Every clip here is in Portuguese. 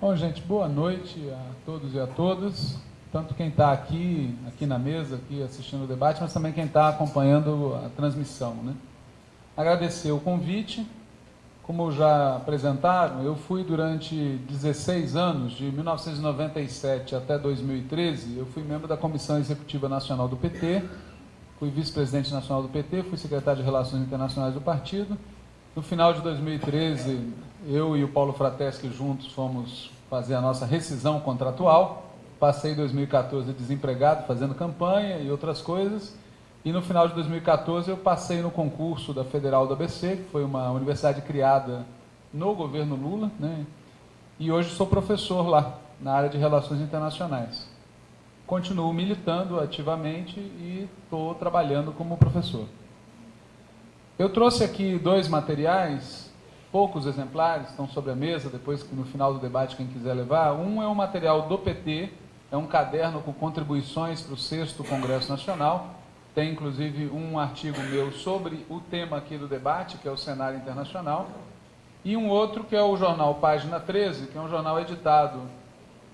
Bom, gente, boa noite a todos e a todas. Tanto quem está aqui, aqui na mesa, aqui assistindo o debate, mas também quem está acompanhando a transmissão. Né? Agradecer o convite. Como já apresentaram, eu fui durante 16 anos, de 1997 até 2013, eu fui membro da Comissão Executiva Nacional do PT, fui vice-presidente nacional do PT, fui secretário de Relações Internacionais do partido. No final de 2013, eu e o Paulo Frateschi juntos fomos fazer a nossa rescisão contratual. Passei 2014 desempregado, fazendo campanha e outras coisas. E no final de 2014 eu passei no concurso da Federal do ABC, que foi uma universidade criada no governo Lula, né? E hoje sou professor lá, na área de Relações Internacionais. Continuo militando ativamente e estou trabalhando como professor. Eu trouxe aqui dois materiais poucos exemplares, estão sobre a mesa, depois no final do debate quem quiser levar. Um é um material do PT, é um caderno com contribuições para o sexto Congresso Nacional. Tem inclusive um artigo meu sobre o tema aqui do debate, que é o cenário internacional. E um outro que é o jornal Página 13, que é um jornal editado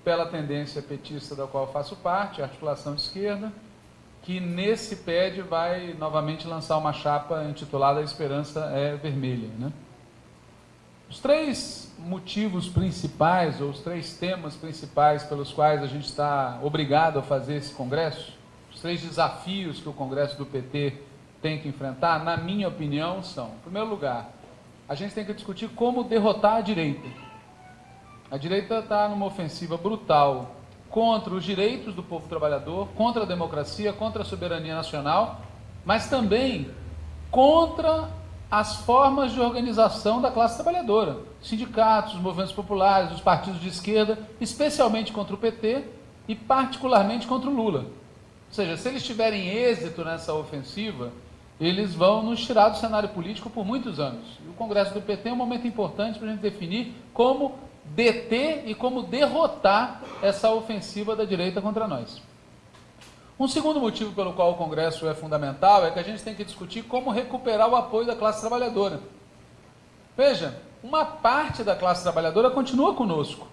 pela tendência petista da qual faço parte, Articulação Esquerda, que nesse PED vai novamente lançar uma chapa intitulada A Esperança é Vermelha. Né? Os três motivos principais, ou os três temas principais pelos quais a gente está obrigado a fazer esse congresso, os três desafios que o congresso do PT tem que enfrentar, na minha opinião, são, em primeiro lugar, a gente tem que discutir como derrotar a direita. A direita está numa ofensiva brutal contra os direitos do povo trabalhador, contra a democracia, contra a soberania nacional, mas também contra as formas de organização da classe trabalhadora, sindicatos, movimentos populares, os partidos de esquerda, especialmente contra o PT e particularmente contra o Lula. Ou seja, se eles tiverem êxito nessa ofensiva, eles vão nos tirar do cenário político por muitos anos. E o Congresso do PT é um momento importante para a gente definir como deter e como derrotar essa ofensiva da direita contra nós. Um segundo motivo pelo qual o Congresso é fundamental é que a gente tem que discutir como recuperar o apoio da classe trabalhadora. Veja, uma parte da classe trabalhadora continua conosco.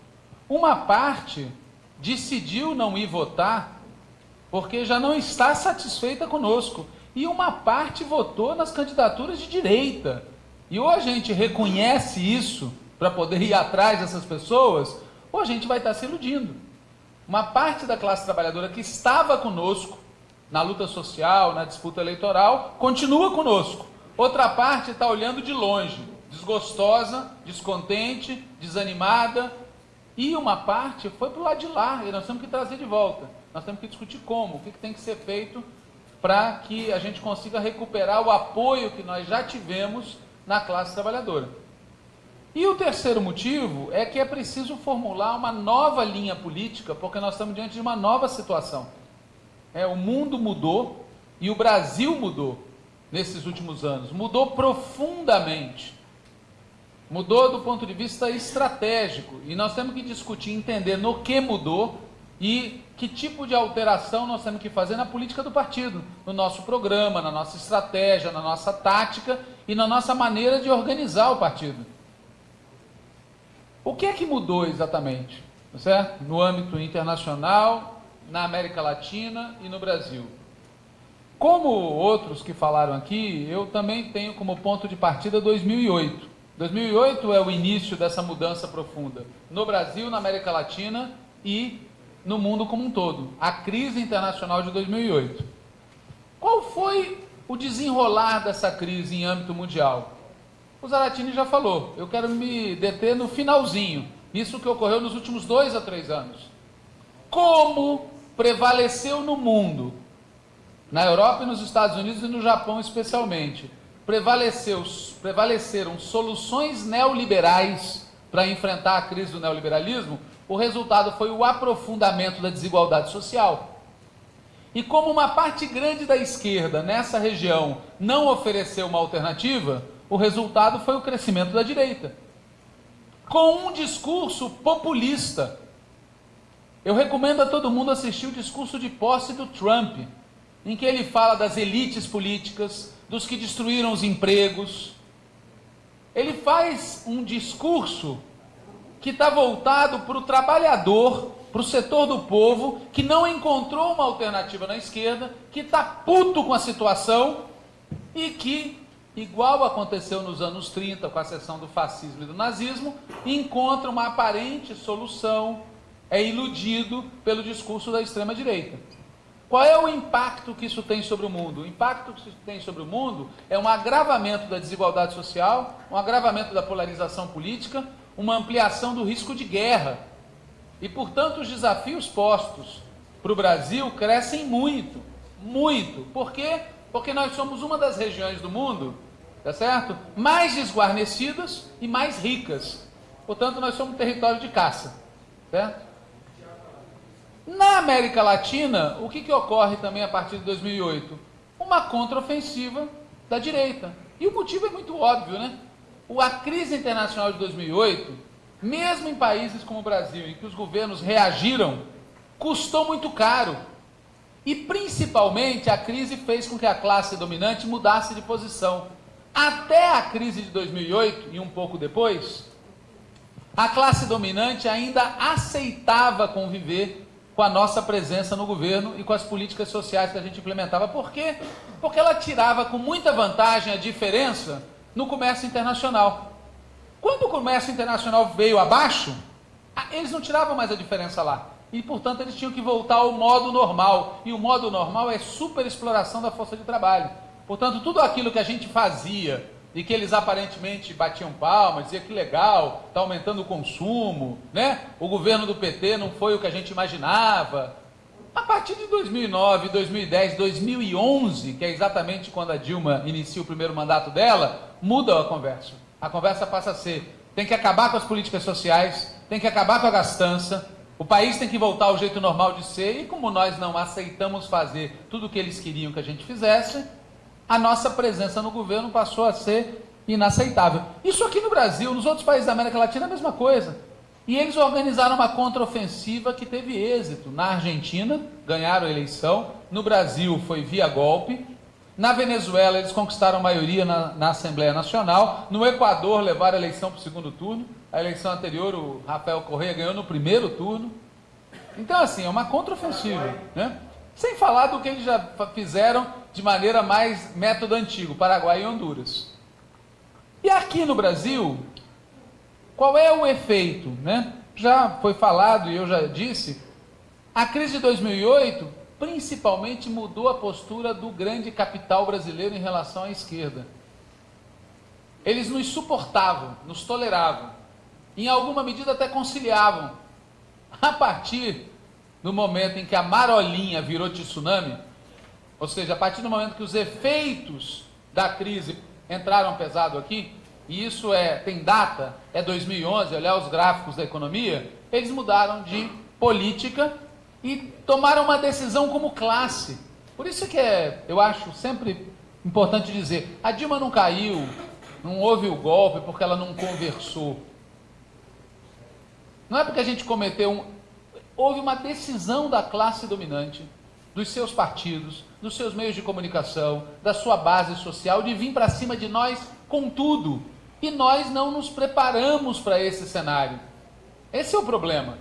Uma parte decidiu não ir votar porque já não está satisfeita conosco. E uma parte votou nas candidaturas de direita. E ou a gente reconhece isso para poder ir atrás dessas pessoas, ou a gente vai estar se iludindo uma parte da classe trabalhadora que estava conosco na luta social, na disputa eleitoral, continua conosco. Outra parte está olhando de longe, desgostosa, descontente, desanimada. E uma parte foi para o lado de lá, e nós temos que trazer de volta. Nós temos que discutir como, o que, que tem que ser feito para que a gente consiga recuperar o apoio que nós já tivemos na classe trabalhadora. E o terceiro motivo é que é preciso formular uma nova linha política, porque nós estamos diante de uma nova situação. É, o mundo mudou e o Brasil mudou nesses últimos anos, mudou profundamente. Mudou do ponto de vista estratégico. E nós temos que discutir, entender no que mudou e que tipo de alteração nós temos que fazer na política do partido, no nosso programa, na nossa estratégia, na nossa tática e na nossa maneira de organizar o partido. O que é que mudou exatamente? Certo? No âmbito internacional, na América Latina e no Brasil. Como outros que falaram aqui, eu também tenho como ponto de partida 2008. 2008 é o início dessa mudança profunda no Brasil, na América Latina e no mundo como um todo. A crise internacional de 2008. Qual foi o desenrolar dessa crise em âmbito mundial? O Zaratini já falou, eu quero me deter no finalzinho, isso que ocorreu nos últimos dois a três anos. Como prevaleceu no mundo, na Europa e nos Estados Unidos e no Japão especialmente, prevaleceu, prevaleceram soluções neoliberais para enfrentar a crise do neoliberalismo, o resultado foi o aprofundamento da desigualdade social. E como uma parte grande da esquerda nessa região não ofereceu uma alternativa, o resultado foi o crescimento da direita. Com um discurso populista. Eu recomendo a todo mundo assistir o discurso de posse do Trump, em que ele fala das elites políticas, dos que destruíram os empregos. Ele faz um discurso que está voltado para o trabalhador, para o setor do povo, que não encontrou uma alternativa na esquerda, que está puto com a situação e que, igual aconteceu nos anos 30 com a sessão do fascismo e do nazismo, encontra uma aparente solução, é iludido pelo discurso da extrema-direita. Qual é o impacto que isso tem sobre o mundo? O impacto que isso tem sobre o mundo é um agravamento da desigualdade social, um agravamento da polarização política, uma ampliação do risco de guerra. E, portanto, os desafios postos para o Brasil crescem muito, muito. Por quê? Porque nós somos uma das regiões do mundo, tá certo? Mais desguarnecidas e mais ricas. Portanto, nós somos um território de caça, certo? Na América Latina, o que, que ocorre também a partir de 2008? Uma contraofensiva da direita. E o motivo é muito óbvio, né? A crise internacional de 2008, mesmo em países como o Brasil, em que os governos reagiram, custou muito caro. E principalmente a crise fez com que a classe dominante mudasse de posição. Até a crise de 2008 e um pouco depois, a classe dominante ainda aceitava conviver com a nossa presença no governo e com as políticas sociais que a gente implementava. Por quê? Porque ela tirava com muita vantagem a diferença no comércio internacional. Quando o comércio internacional veio abaixo, eles não tiravam mais a diferença lá. E, portanto, eles tinham que voltar ao modo normal. E o modo normal é superexploração da força de trabalho. Portanto, tudo aquilo que a gente fazia e que eles aparentemente batiam palmas, diziam que legal, está aumentando o consumo, né? O governo do PT não foi o que a gente imaginava. A partir de 2009, 2010, 2011, que é exatamente quando a Dilma inicia o primeiro mandato dela, muda a conversa. A conversa passa a ser: tem que acabar com as políticas sociais, tem que acabar com a gastança, o país tem que voltar ao jeito normal de ser, e como nós não aceitamos fazer tudo o que eles queriam que a gente fizesse, a nossa presença no governo passou a ser inaceitável. Isso aqui no Brasil, nos outros países da América Latina, é a mesma coisa. E eles organizaram uma contraofensiva que teve êxito. Na Argentina, ganharam a eleição. No Brasil, foi via golpe. Na Venezuela, eles conquistaram maioria na, na Assembleia Nacional. No Equador, levaram a eleição para o segundo turno. A eleição anterior, o Rafael Correia ganhou no primeiro turno. Então, assim, é uma contraofensiva. Né? Sem falar do que eles já fizeram de maneira mais método antigo, Paraguai e Honduras. E aqui no Brasil, qual é o efeito? Né? Já foi falado e eu já disse, a crise de 2008 principalmente mudou a postura do grande capital brasileiro em relação à esquerda. Eles nos suportavam, nos toleravam, em alguma medida até conciliavam. A partir no momento em que a marolinha virou tsunami, ou seja, a partir do momento que os efeitos da crise entraram pesado aqui, e isso é tem data, é 2011, olhar os gráficos da economia, eles mudaram de política e tomaram uma decisão como classe. Por isso que é, eu acho sempre importante dizer, a Dilma não caiu, não houve o golpe porque ela não conversou. Não é porque a gente cometeu um, houve uma decisão da classe dominante, dos seus partidos, dos seus meios de comunicação, da sua base social, de vir para cima de nós com tudo. E nós não nos preparamos para esse cenário. Esse é o problema.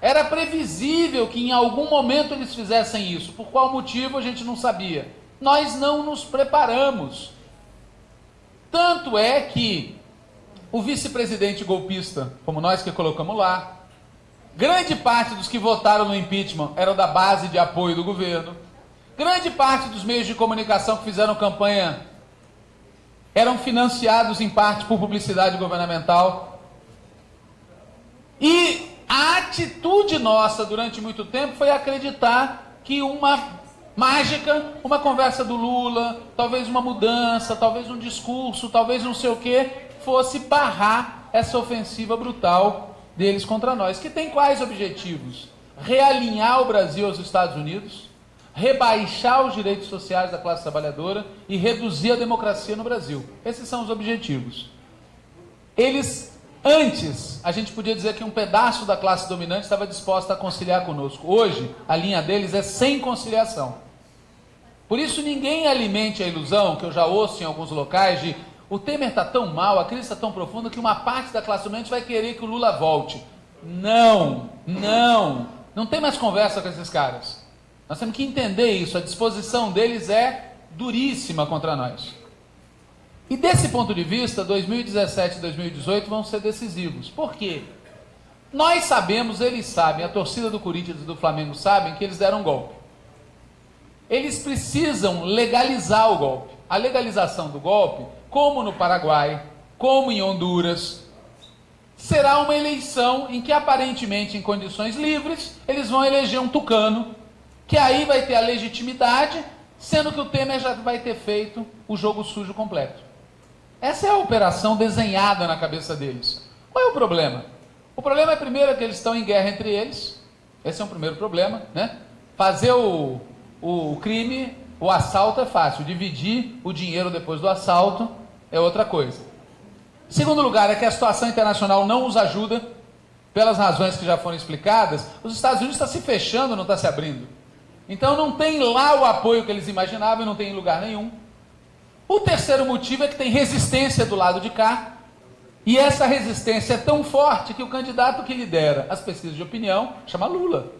Era previsível que em algum momento eles fizessem isso. Por qual motivo a gente não sabia? Nós não nos preparamos. Tanto é que o vice-presidente golpista, como nós que colocamos lá, Grande parte dos que votaram no impeachment eram da base de apoio do governo. Grande parte dos meios de comunicação que fizeram campanha eram financiados em parte por publicidade governamental. E a atitude nossa durante muito tempo foi acreditar que uma mágica, uma conversa do Lula, talvez uma mudança, talvez um discurso, talvez não sei o que, fosse barrar essa ofensiva brutal deles contra nós, que tem quais objetivos? Realinhar o Brasil aos Estados Unidos, rebaixar os direitos sociais da classe trabalhadora e reduzir a democracia no Brasil. Esses são os objetivos. Eles, antes, a gente podia dizer que um pedaço da classe dominante estava disposta a conciliar conosco. Hoje, a linha deles é sem conciliação. Por isso, ninguém alimente a ilusão, que eu já ouço em alguns locais, de o Temer está tão mal, a crise está tão profunda que uma parte da classe dominante vai querer que o Lula volte. Não, não, não tem mais conversa com esses caras. Nós temos que entender isso, a disposição deles é duríssima contra nós. E desse ponto de vista, 2017 e 2018 vão ser decisivos. Por quê? Nós sabemos, eles sabem, a torcida do Corinthians e do Flamengo sabem que eles deram um golpe. Eles precisam legalizar o golpe. A legalização do golpe, como no Paraguai, como em Honduras, será uma eleição em que aparentemente em condições livres, eles vão eleger um tucano, que aí vai ter a legitimidade, sendo que o Temer já vai ter feito o jogo sujo completo. Essa é a operação desenhada na cabeça deles. Qual é o problema? O problema é primeiro que eles estão em guerra entre eles. Esse é um primeiro problema, né? Fazer o, o crime, o assalto é fácil. Dividir o dinheiro depois do assalto é outra coisa. Segundo lugar, é que a situação internacional não os ajuda, pelas razões que já foram explicadas. Os Estados Unidos está se fechando, não está se abrindo. Então não tem lá o apoio que eles imaginavam, não tem em lugar nenhum. O terceiro motivo é que tem resistência do lado de cá, e essa resistência é tão forte que o candidato que lidera as pesquisas de opinião chama Lula.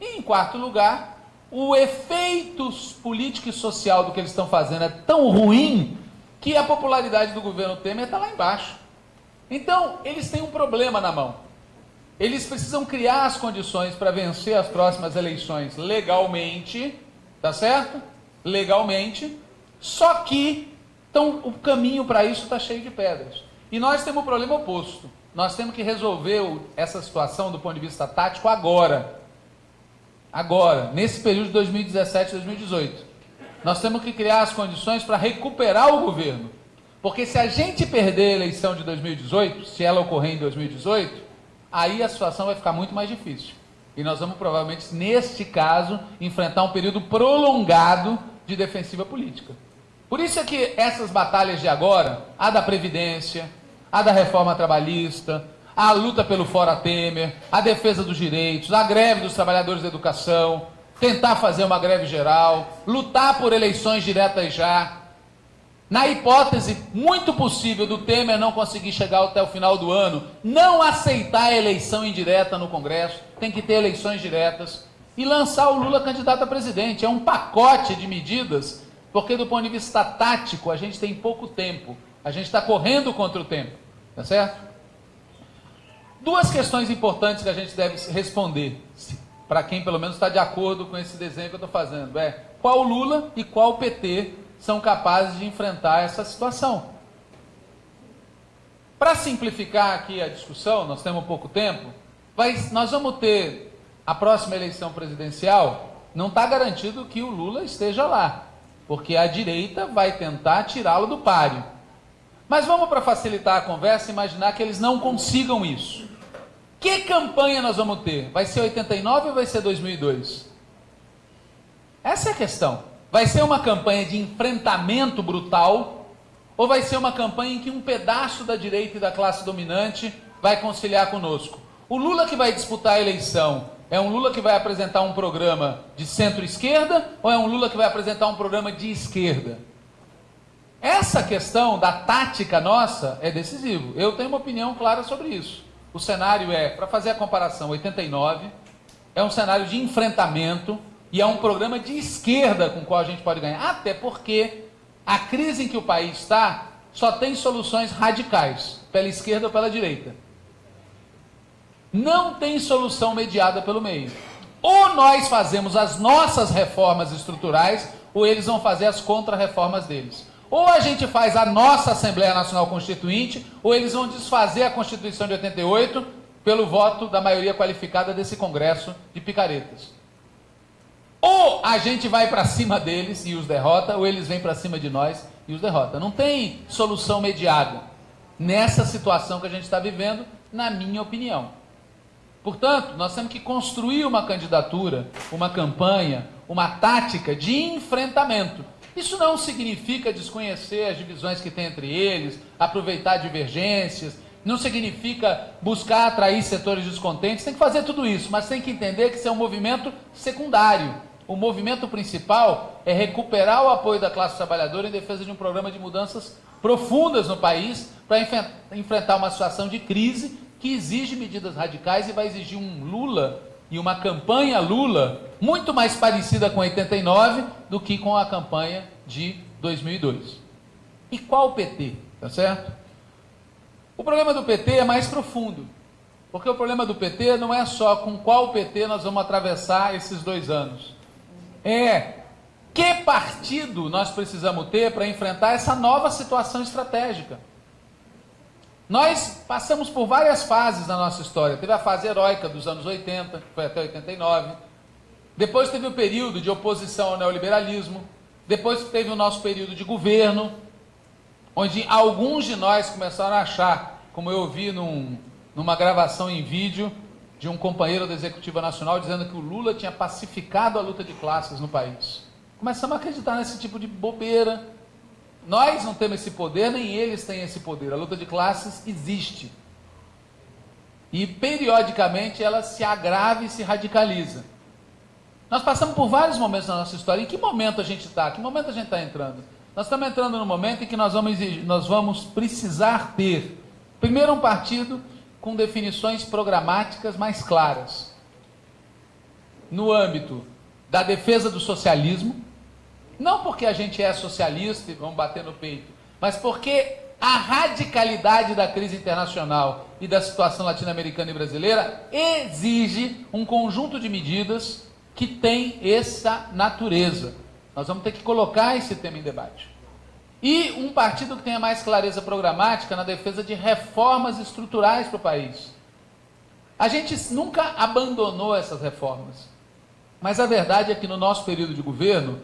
E em quarto lugar, o efeito político e social do que eles estão fazendo é tão ruim que a popularidade do governo Temer está lá embaixo. Então, eles têm um problema na mão. Eles precisam criar as condições para vencer as próximas eleições legalmente, tá certo? Legalmente, só que então, o caminho para isso está cheio de pedras. E nós temos o problema oposto. Nós temos que resolver essa situação do ponto de vista tático agora. Agora, nesse período de 2017 e 2018. Nós temos que criar as condições para recuperar o governo. Porque se a gente perder a eleição de 2018, se ela ocorrer em 2018, aí a situação vai ficar muito mais difícil. E nós vamos provavelmente, neste caso, enfrentar um período prolongado de defensiva política. Por isso é que essas batalhas de agora, a da Previdência, a da reforma trabalhista, a luta pelo Fora Temer, a defesa dos direitos, a greve dos trabalhadores da educação, tentar fazer uma greve geral, lutar por eleições diretas já. Na hipótese muito possível do Temer não conseguir chegar até o final do ano, não aceitar a eleição indireta no Congresso, tem que ter eleições diretas, e lançar o Lula candidato a presidente. É um pacote de medidas porque do ponto de vista tático, a gente tem pouco tempo. A gente está correndo contra o tempo. Tá certo? Duas questões importantes que a gente deve responder, para quem pelo menos está de acordo com esse desenho que eu estou fazendo, é qual Lula e qual PT são capazes de enfrentar essa situação. Para simplificar aqui a discussão, nós temos pouco tempo, nós vamos ter a próxima eleição presidencial, não está garantido que o Lula esteja lá porque a direita vai tentar tirá-lo do páreo. Mas vamos, para facilitar a conversa, imaginar que eles não consigam isso. Que campanha nós vamos ter? Vai ser 89 ou vai ser 2002? Essa é a questão. Vai ser uma campanha de enfrentamento brutal ou vai ser uma campanha em que um pedaço da direita e da classe dominante vai conciliar conosco? O Lula que vai disputar a eleição é um Lula que vai apresentar um programa de centro-esquerda ou é um Lula que vai apresentar um programa de esquerda? Essa questão da tática nossa é decisivo. Eu tenho uma opinião clara sobre isso. O cenário é, para fazer a comparação, 89, é um cenário de enfrentamento e é um programa de esquerda com o qual a gente pode ganhar. Até porque a crise em que o país está só tem soluções radicais, pela esquerda ou pela direita não tem solução mediada pelo meio. Ou nós fazemos as nossas reformas estruturais, ou eles vão fazer as contra-reformas deles. Ou a gente faz a nossa Assembleia Nacional Constituinte, ou eles vão desfazer a Constituição de 88 pelo voto da maioria qualificada desse Congresso de picaretas. Ou a gente vai para cima deles e os derrota, ou eles vêm para cima de nós e os derrota. Não tem solução mediada nessa situação que a gente está vivendo, na minha opinião. Portanto, nós temos que construir uma candidatura, uma campanha, uma tática de enfrentamento. Isso não significa desconhecer as divisões que tem entre eles, aproveitar divergências, não significa buscar atrair setores descontentes, tem que fazer tudo isso, mas tem que entender que isso é um movimento secundário. o movimento principal é recuperar o apoio da classe trabalhadora em defesa de um programa de mudanças profundas no país para enfrentar uma situação de crise que exige medidas radicais e vai exigir um Lula e uma campanha Lula muito mais parecida com 89 do que com a campanha de 2002. E qual o PT? Tá certo? O problema do PT é mais profundo. Porque o problema do PT não é só com qual PT nós vamos atravessar esses dois anos. É que partido nós precisamos ter para enfrentar essa nova situação estratégica. Nós passamos por várias fases na nossa história. Teve a fase heróica dos anos 80, que foi até 89. Depois teve o período de oposição ao neoliberalismo. Depois teve o nosso período de governo, onde alguns de nós começaram a achar, como eu vi num, numa gravação em vídeo de um companheiro da Executiva Nacional dizendo que o Lula tinha pacificado a luta de classes no país. Começamos a acreditar nesse tipo de bobeira, nós não temos esse poder, nem eles têm esse poder. A luta de classes existe. E periodicamente ela se agrava e se radicaliza. Nós passamos por vários momentos na nossa história. Em que momento a gente está? Que momento a gente está entrando? Nós estamos entrando no momento em que nós vamos, nós vamos precisar ter, primeiro, um partido com definições programáticas mais claras. No âmbito da defesa do socialismo, não porque a gente é socialista e vamos bater no peito, mas porque a radicalidade da crise internacional e da situação latino-americana e brasileira exige um conjunto de medidas que tem essa natureza. Nós vamos ter que colocar esse tema em debate. E um partido que tenha mais clareza programática na defesa de reformas estruturais para o país. A gente nunca abandonou essas reformas. Mas a verdade é que no nosso período de governo,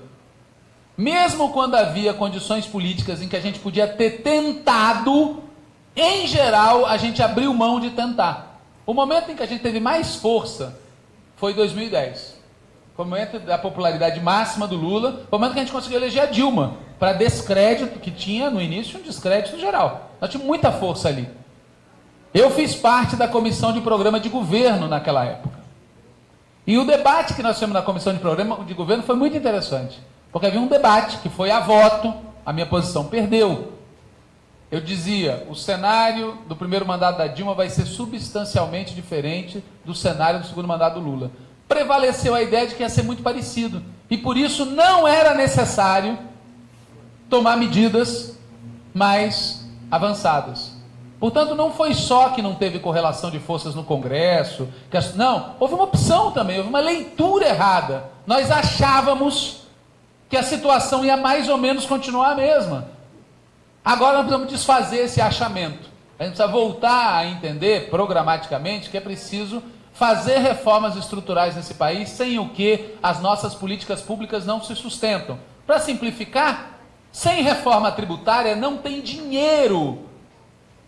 mesmo quando havia condições políticas em que a gente podia ter tentado, em geral, a gente abriu mão de tentar. O momento em que a gente teve mais força foi 2010. Foi o momento da popularidade máxima do Lula, foi o momento que a gente conseguiu eleger a Dilma, para descrédito, que tinha no início um descrédito geral. Nós tínhamos muita força ali. Eu fiz parte da comissão de programa de governo naquela época. E o debate que nós tivemos na comissão de programa de governo foi muito interessante. Porque havia um debate que foi a voto, a minha posição perdeu. Eu dizia, o cenário do primeiro mandato da Dilma vai ser substancialmente diferente do cenário do segundo mandato do Lula. Prevaleceu a ideia de que ia ser muito parecido. E por isso não era necessário tomar medidas mais avançadas. Portanto, não foi só que não teve correlação de forças no Congresso, não, houve uma opção também, houve uma leitura errada. Nós achávamos que a situação ia mais ou menos continuar a mesma. Agora nós precisamos desfazer esse achamento. A gente precisa voltar a entender programaticamente que é preciso fazer reformas estruturais nesse país, sem o que as nossas políticas públicas não se sustentam. Para simplificar, sem reforma tributária não tem dinheiro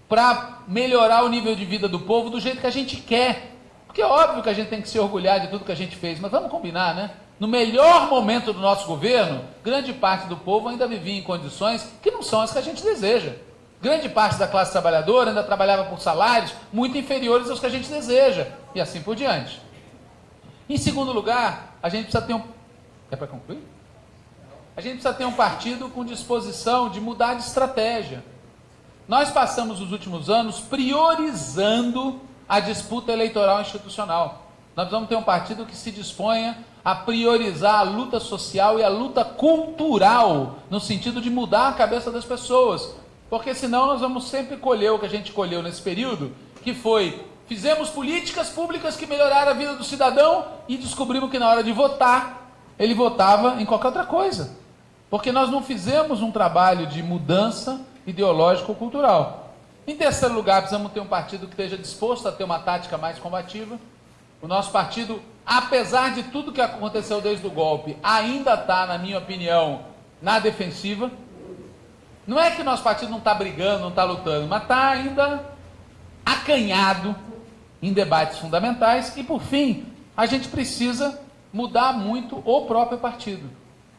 para melhorar o nível de vida do povo do jeito que a gente quer. Porque é óbvio que a gente tem que se orgulhar de tudo que a gente fez, mas vamos combinar, né? No melhor momento do nosso governo, grande parte do povo ainda vivia em condições que não são as que a gente deseja. Grande parte da classe trabalhadora ainda trabalhava por salários muito inferiores aos que a gente deseja, e assim por diante. Em segundo lugar, a gente precisa ter um. É para concluir? A gente precisa ter um partido com disposição de mudar de estratégia. Nós passamos os últimos anos priorizando a disputa eleitoral institucional. Nós vamos ter um partido que se disponha a priorizar a luta social e a luta cultural, no sentido de mudar a cabeça das pessoas. Porque senão nós vamos sempre colher o que a gente colheu nesse período, que foi fizemos políticas públicas que melhoraram a vida do cidadão e descobrimos que na hora de votar, ele votava em qualquer outra coisa. Porque nós não fizemos um trabalho de mudança ideológico-cultural. Em terceiro lugar, precisamos ter um partido que esteja disposto a ter uma tática mais combativa. O nosso partido apesar de tudo que aconteceu desde o golpe, ainda está, na minha opinião, na defensiva. Não é que nosso partido não está brigando, não está lutando, mas está ainda acanhado em debates fundamentais. E, por fim, a gente precisa mudar muito o próprio partido,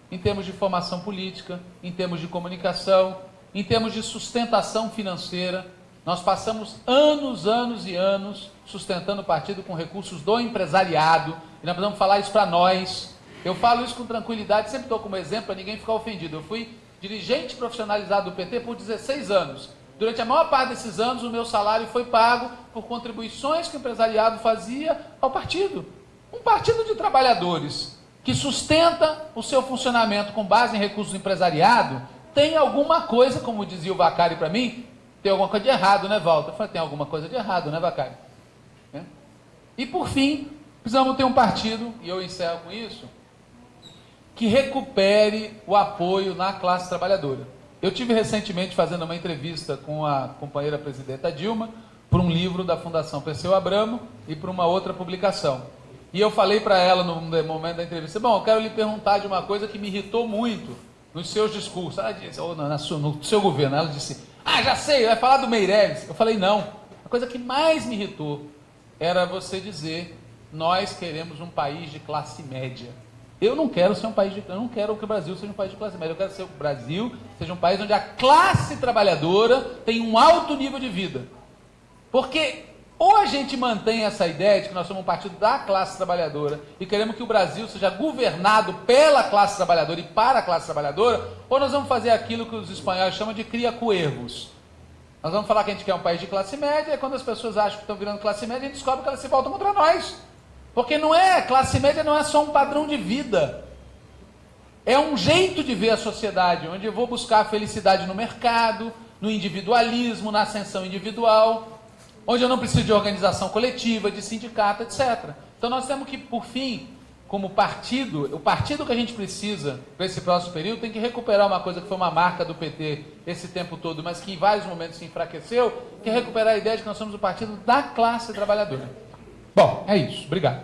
em termos de formação política, em termos de comunicação, em termos de sustentação financeira. Nós passamos anos, anos e anos sustentando o partido com recursos do empresariado, e nós precisamos falar isso para nós. Eu falo isso com tranquilidade, sempre estou como exemplo para ninguém ficar ofendido. Eu fui dirigente profissionalizado do PT por 16 anos. Durante a maior parte desses anos, o meu salário foi pago por contribuições que o empresariado fazia ao partido. Um partido de trabalhadores que sustenta o seu funcionamento com base em recursos do empresariado tem alguma coisa, como dizia o Vacari para mim, tem alguma coisa de errado, né, Walter? Eu falei, tem alguma coisa de errado, né, Vacari? É? E por fim, precisamos ter um partido, e eu encerro com isso, que recupere o apoio na classe trabalhadora. Eu tive recentemente fazendo uma entrevista com a companheira presidenta Dilma para um livro da Fundação Perseu Abramo e para uma outra publicação. E eu falei para ela no momento da entrevista, bom, eu quero lhe perguntar de uma coisa que me irritou muito nos seus discursos, ela disse, ou no, no seu governo, ela disse, ah, já sei, vai falar do Meirelles. Eu falei, não, a coisa que mais me irritou era você dizer, nós queremos um país de classe média. Eu não quero ser um país de, eu não quero que o Brasil seja um país de classe média. Eu quero que o Brasil seja um país onde a classe trabalhadora tem um alto nível de vida. Porque ou a gente mantém essa ideia de que nós somos um partido da classe trabalhadora e queremos que o Brasil seja governado pela classe trabalhadora e para a classe trabalhadora, ou nós vamos fazer aquilo que os espanhóis chamam de cria coervos. Nós vamos falar que a gente quer um país de classe média, e quando as pessoas acham que estão virando classe média, a gente descobre que elas se voltam contra nós. Porque não é, classe média não é só um padrão de vida. É um jeito de ver a sociedade, onde eu vou buscar a felicidade no mercado, no individualismo, na ascensão individual, onde eu não preciso de organização coletiva, de sindicato, etc. Então nós temos que, por fim, como partido, o partido que a gente precisa para esse próximo período tem que recuperar uma coisa que foi uma marca do PT esse tempo todo, mas que em vários momentos se enfraqueceu, que é recuperar a ideia de que nós somos o partido da classe trabalhadora. Bom, é isso. Obrigado.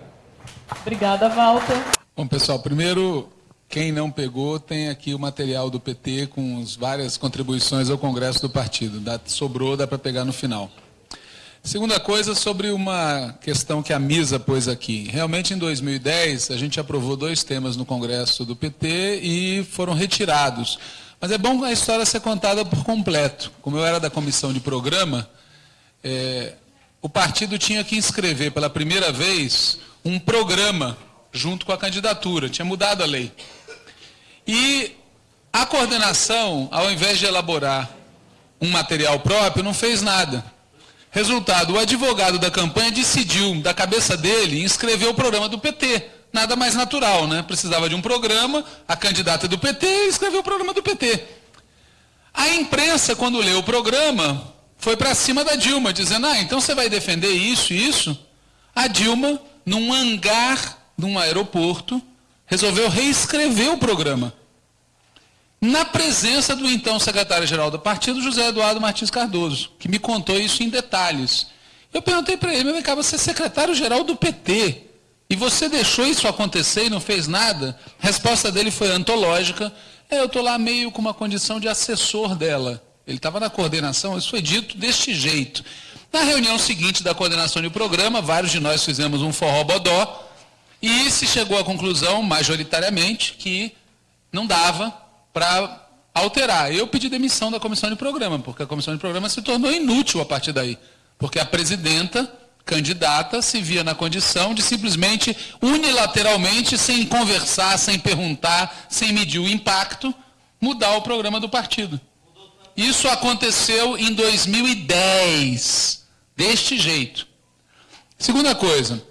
Obrigada, Walter. Bom, pessoal, primeiro, quem não pegou, tem aqui o material do PT com as várias contribuições ao Congresso do Partido. Sobrou, dá para pegar no final. Segunda coisa, sobre uma questão que a Misa pôs aqui. Realmente, em 2010, a gente aprovou dois temas no Congresso do PT e foram retirados. Mas é bom a história ser contada por completo. Como eu era da comissão de programa, é, o partido tinha que inscrever pela primeira vez um programa junto com a candidatura, tinha mudado a lei. E a coordenação, ao invés de elaborar um material próprio, não fez nada. Resultado, o advogado da campanha decidiu, da cabeça dele, inscrever o programa do PT. Nada mais natural, né? Precisava de um programa, a candidata do PT escreveu o programa do PT. A imprensa, quando leu o programa, foi para cima da Dilma, dizendo: ah, então você vai defender isso e isso? A Dilma, num hangar de um aeroporto, resolveu reescrever o programa. Na presença do então secretário-geral do partido, José Eduardo Martins Cardoso, que me contou isso em detalhes. Eu perguntei para ele, vem cá, você é secretário-geral do PT, e você deixou isso acontecer e não fez nada? A resposta dele foi antológica. É, eu estou lá meio com uma condição de assessor dela. Ele estava na coordenação, isso foi dito deste jeito. Na reunião seguinte da coordenação do programa, vários de nós fizemos um forró bodó e se chegou à conclusão, majoritariamente, que não dava para alterar. Eu pedi demissão da comissão de programa, porque a comissão de programa se tornou inútil a partir daí. Porque a presidenta, candidata, se via na condição de simplesmente, unilateralmente, sem conversar, sem perguntar, sem medir o impacto, mudar o programa do partido. Isso aconteceu em 2010, deste jeito. Segunda coisa,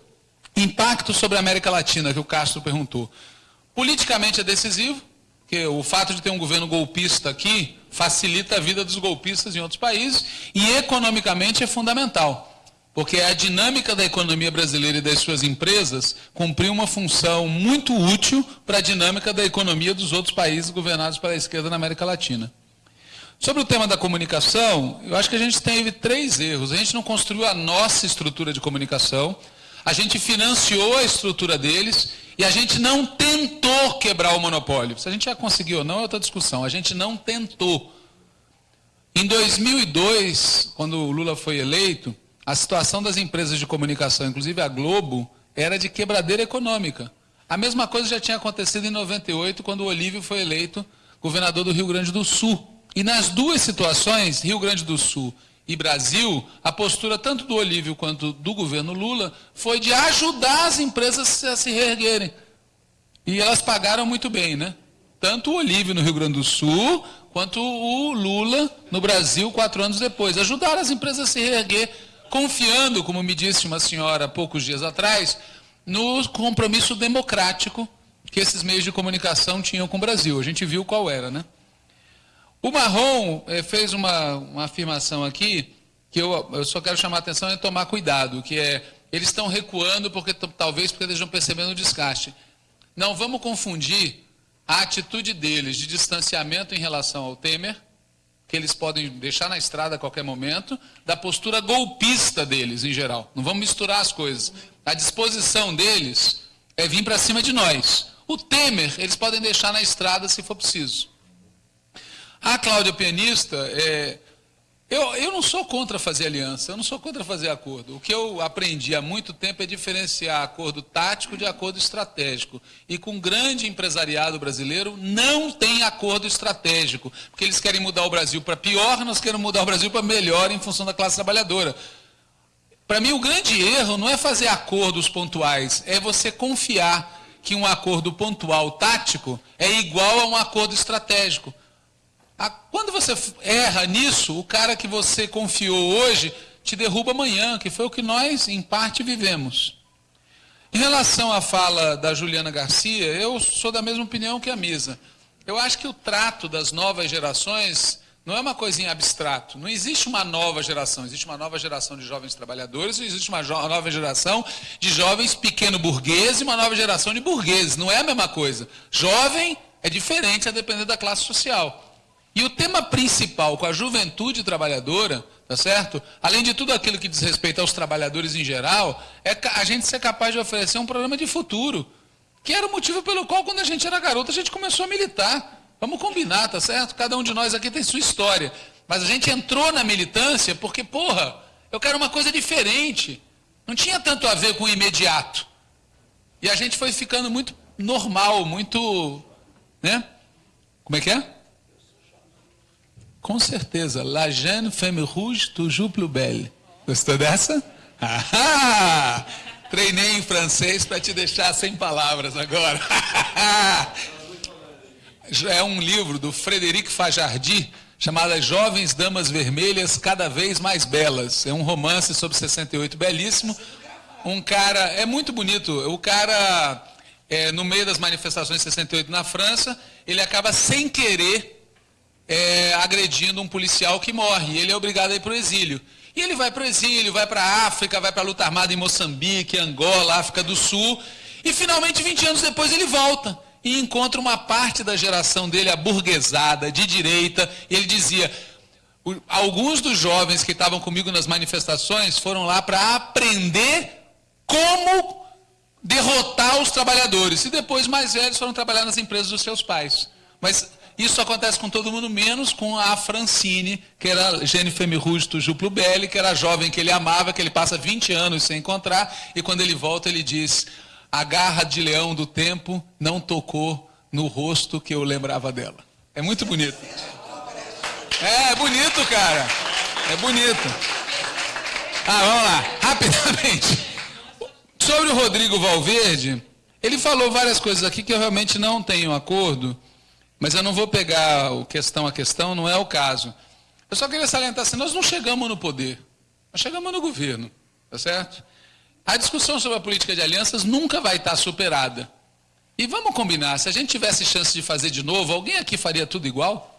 impacto sobre a América Latina, que o Castro perguntou. Politicamente é decisivo, porque o fato de ter um governo golpista aqui facilita a vida dos golpistas em outros países, e economicamente é fundamental, porque a dinâmica da economia brasileira e das suas empresas cumpriu uma função muito útil para a dinâmica da economia dos outros países governados pela esquerda na América Latina. Sobre o tema da comunicação, eu acho que a gente teve três erros. A gente não construiu a nossa estrutura de comunicação, a gente financiou a estrutura deles e a gente não tentou quebrar o monopólio. Se a gente já conseguiu ou não é outra discussão. A gente não tentou. Em 2002, quando o Lula foi eleito, a situação das empresas de comunicação, inclusive a Globo, era de quebradeira econômica. A mesma coisa já tinha acontecido em 98, quando o Olívio foi eleito governador do Rio Grande do Sul. E nas duas situações, Rio Grande do Sul e Brasil, a postura tanto do Olívio quanto do governo Lula foi de ajudar as empresas a se reerguerem. E elas pagaram muito bem, né? Tanto o Olívio no Rio Grande do Sul, quanto o Lula no Brasil, quatro anos depois. Ajudaram as empresas a se reerguer, confiando, como me disse uma senhora há poucos dias atrás, no compromisso democrático que esses meios de comunicação tinham com o Brasil. A gente viu qual era, né? O Marrom eh, fez uma, uma afirmação aqui que eu, eu só quero chamar a atenção e tomar cuidado, que é eles estão recuando porque talvez porque eles estão percebendo o desgaste. Não vamos confundir a atitude deles de distanciamento em relação ao Temer, que eles podem deixar na estrada a qualquer momento, da postura golpista deles em geral. Não vamos misturar as coisas. A disposição deles é vir para cima de nós. O Temer, eles podem deixar na estrada se for preciso. A Cláudia Pianista, é, eu, eu não sou contra fazer aliança, eu não sou contra fazer acordo. O que eu aprendi há muito tempo é diferenciar acordo tático de acordo estratégico. E com o grande empresariado brasileiro não tem acordo estratégico, porque eles querem mudar o Brasil para pior, nós queremos mudar o Brasil para melhor em função da classe trabalhadora. Para mim, o grande erro não é fazer acordos pontuais, é você confiar que um acordo pontual tático é igual a um acordo estratégico. Quando você erra nisso, o cara que você confiou hoje te derruba amanhã, que foi o que nós, em parte, vivemos. Em relação à fala da Juliana Garcia, eu sou da mesma opinião que a Misa. Eu acho que o trato das novas gerações não é uma coisinha abstrato. Não existe uma nova geração. Existe uma nova geração de jovens trabalhadores, existe uma nova geração de jovens pequeno-burgueses e uma nova geração de burgueses. Não é a mesma coisa. Jovem é diferente a depender da classe social. E o tema principal com a juventude trabalhadora, tá certo? Além de tudo aquilo que diz respeito aos trabalhadores em geral, é a gente ser capaz de oferecer um programa de futuro. Que era o motivo pelo qual, quando a gente era garoto, a gente começou a militar. Vamos combinar, tá certo? Cada um de nós aqui tem sua história. Mas a gente entrou na militância porque, porra, eu quero uma coisa diferente. Não tinha tanto a ver com o imediato. E a gente foi ficando muito normal, muito. Né? Como é que é? Com certeza. La jeune femme rouge, toujours plus belle. Gostou dessa? Ah, treinei em francês para te deixar sem palavras agora. é um livro do Frederic Fajardi chamado Jovens Damas Vermelhas Cada Vez Mais Belas. É um romance sobre 68 belíssimo. Um cara, é muito bonito. O cara, é, no meio das manifestações de 68 na França, ele acaba sem querer é, agredindo um policial que morre. Ele é obrigado a ir para o exílio. E ele vai para o exílio, vai para a África, vai para a luta armada em Moçambique, Angola, África do Sul. E finalmente, 20 anos depois, ele volta e encontra uma parte da geração dele aburguesada, de direita. E ele dizia: alguns dos jovens que estavam comigo nas manifestações foram lá para aprender como derrotar os trabalhadores. E depois, mais velhos, foram trabalhar nas empresas dos seus pais. Mas isso acontece com todo mundo, menos com a Francine, que era Jennifer Mirusto Juplo Belli, que era a jovem que ele amava, que ele passa 20 anos sem encontrar, e quando ele volta ele diz, a garra de leão do tempo não tocou no rosto que eu lembrava dela. É muito bonito. É, é bonito, cara. É bonito. Ah, vamos lá, rapidamente. Sobre o Rodrigo Valverde, ele falou várias coisas aqui que eu realmente não tenho acordo. Mas eu não vou pegar o questão a questão, não é o caso. Eu só queria salientar assim, nós não chegamos no poder, nós chegamos no governo, tá certo? A discussão sobre a política de alianças nunca vai estar superada. E vamos combinar, se a gente tivesse chance de fazer de novo, alguém aqui faria tudo igual?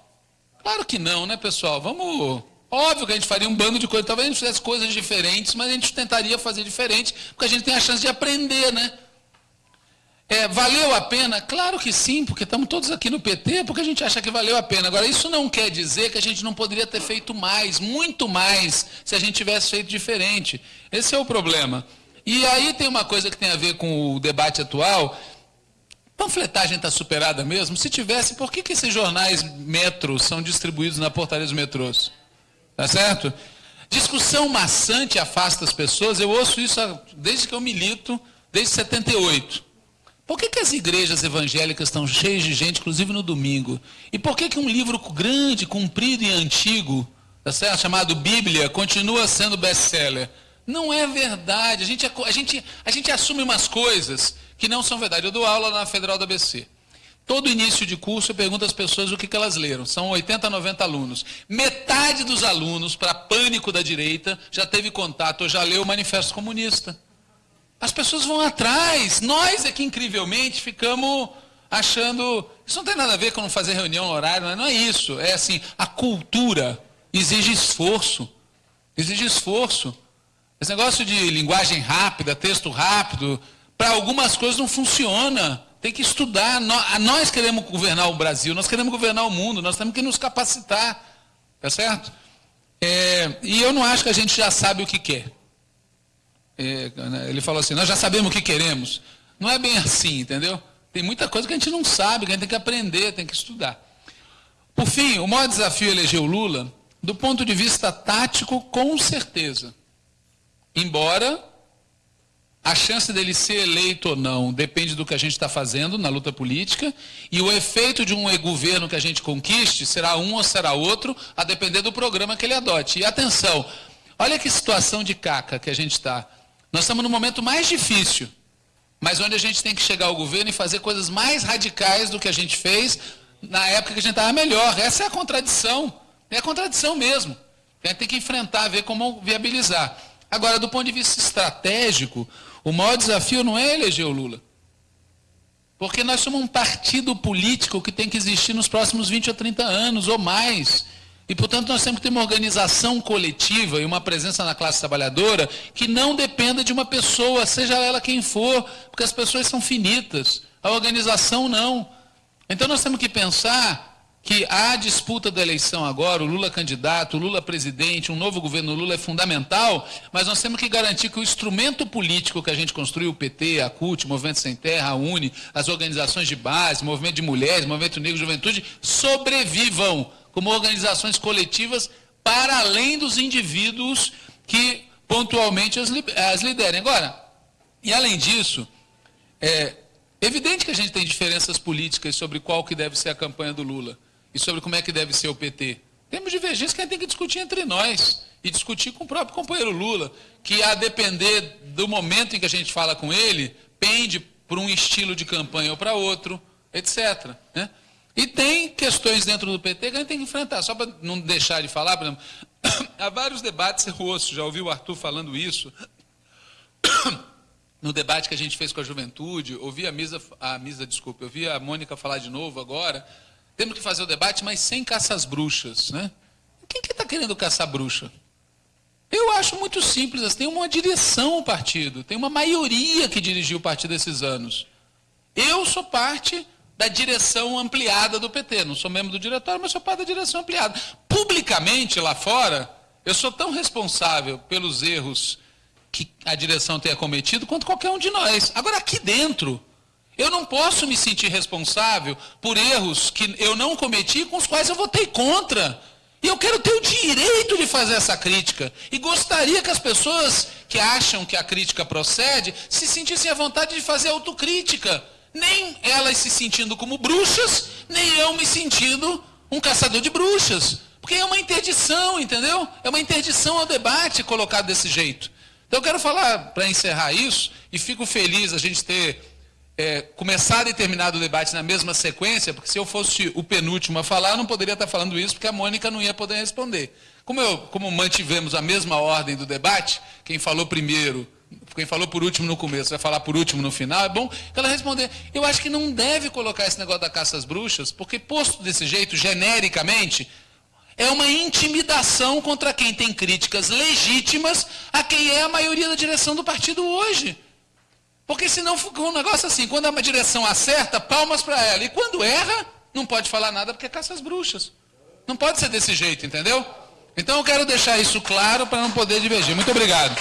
Claro que não, né, pessoal? Vamos. Óbvio que a gente faria um bando de coisas, talvez a gente fizesse coisas diferentes, mas a gente tentaria fazer diferente, porque a gente tem a chance de aprender, né? É, valeu a pena? Claro que sim, porque estamos todos aqui no PT, porque a gente acha que valeu a pena. Agora, isso não quer dizer que a gente não poderia ter feito mais, muito mais, se a gente tivesse feito diferente. Esse é o problema. E aí tem uma coisa que tem a ver com o debate atual. Panfletagem está superada mesmo? Se tivesse, por que, que esses jornais metros são distribuídos na portaria dos metrôs? Tá certo? Discussão maçante afasta as pessoas. Eu ouço isso desde que eu milito, desde 78. Por que, que as igrejas evangélicas estão cheias de gente, inclusive no domingo? E por que, que um livro grande, comprido e antigo, tá chamado Bíblia, continua sendo best-seller? Não é verdade. A gente, a, gente, a gente assume umas coisas que não são verdade. Eu dou aula na Federal da ABC. Todo início de curso eu pergunto às pessoas o que, que elas leram. São 80, 90 alunos. Metade dos alunos, para pânico da direita, já teve contato ou já leu o Manifesto Comunista. As pessoas vão atrás. Nós é que, incrivelmente, ficamos achando. Isso não tem nada a ver com não fazer reunião no horário, não é isso. É assim: a cultura exige esforço. Exige esforço. Esse negócio de linguagem rápida, texto rápido, para algumas coisas não funciona. Tem que estudar. Nós queremos governar o Brasil, nós queremos governar o mundo, nós temos que nos capacitar. Tá certo? É, e eu não acho que a gente já sabe o que quer. É, ele falou assim: nós já sabemos o que queremos. Não é bem assim, entendeu? Tem muita coisa que a gente não sabe, que a gente tem que aprender, tem que estudar. Por fim, o maior desafio é eleger o Lula, do ponto de vista tático, com certeza. Embora a chance dele ser eleito ou não depende do que a gente está fazendo na luta política, e o efeito de um governo que a gente conquiste será um ou será outro, a depender do programa que ele adote. E atenção, olha que situação de caca que a gente está. Nós estamos no momento mais difícil, mas onde a gente tem que chegar ao governo e fazer coisas mais radicais do que a gente fez na época que a gente estava melhor. Essa é a contradição. É a contradição mesmo. A gente tem que enfrentar, ver como viabilizar. Agora, do ponto de vista estratégico, o maior desafio não é eleger o Lula. Porque nós somos um partido político que tem que existir nos próximos 20 ou 30 anos ou mais. E, portanto, nós temos que ter uma organização coletiva e uma presença na classe trabalhadora que não dependa de uma pessoa, seja ela quem for, porque as pessoas são finitas. A organização não. Então, nós temos que pensar que a disputa da eleição agora, o Lula candidato, o Lula presidente, um novo governo Lula é fundamental, mas nós temos que garantir que o instrumento político que a gente construiu, o PT, a CUT, o Movimento Sem Terra, a UNE, as organizações de base, Movimento de Mulheres, Movimento Negro de Juventude, sobrevivam como organizações coletivas para além dos indivíduos que pontualmente as, as liderem. Agora, e além disso, é evidente que a gente tem diferenças políticas sobre qual que deve ser a campanha do Lula e sobre como é que deve ser o PT. Temos divergências que a gente tem que discutir entre nós e discutir com o próprio companheiro Lula, que a depender do momento em que a gente fala com ele, pende por um estilo de campanha ou para outro, etc. Né? E tem questões dentro do PT que a gente tem que enfrentar. Só para não deixar de falar, por exemplo, há vários debates eu ouço, já ouvi o Arthur falando isso. No debate que a gente fez com a juventude, ouvi a Misa, a Misa, desculpa, vi a Mônica falar de novo agora. Temos que fazer o debate, mas sem caça às bruxas. Né? Quem que está querendo caçar bruxa? Eu acho muito simples, tem uma direção o partido, tem uma maioria que dirigiu o partido esses anos. Eu sou parte da direção ampliada do PT. Não sou membro do diretório, mas sou parte da direção ampliada. Publicamente, lá fora, eu sou tão responsável pelos erros que a direção tenha cometido quanto qualquer um de nós. Agora, aqui dentro, eu não posso me sentir responsável por erros que eu não cometi com os quais eu votei contra. E eu quero ter o direito de fazer essa crítica. E gostaria que as pessoas que acham que a crítica procede se sentissem à vontade de fazer autocrítica nem elas se sentindo como bruxas, nem eu me sentindo um caçador de bruxas. Porque é uma interdição, entendeu? É uma interdição ao debate colocado desse jeito. Então eu quero falar, para encerrar isso, e fico feliz a gente ter é, começado e terminado o debate na mesma sequência, porque se eu fosse o penúltimo a falar, eu não poderia estar falando isso, porque a Mônica não ia poder responder. Como, eu, como mantivemos a mesma ordem do debate, quem falou primeiro quem falou por último no começo vai falar por último no final, é bom ela responder. Eu acho que não deve colocar esse negócio da caça às bruxas, porque posto desse jeito, genericamente, é uma intimidação contra quem tem críticas legítimas a quem é a maioria da direção do partido hoje. Porque senão fica um negócio assim, quando a direção acerta, palmas para ela. E quando erra, não pode falar nada porque é caça às bruxas. Não pode ser desse jeito, entendeu? Então eu quero deixar isso claro para não poder divergir. Muito obrigado.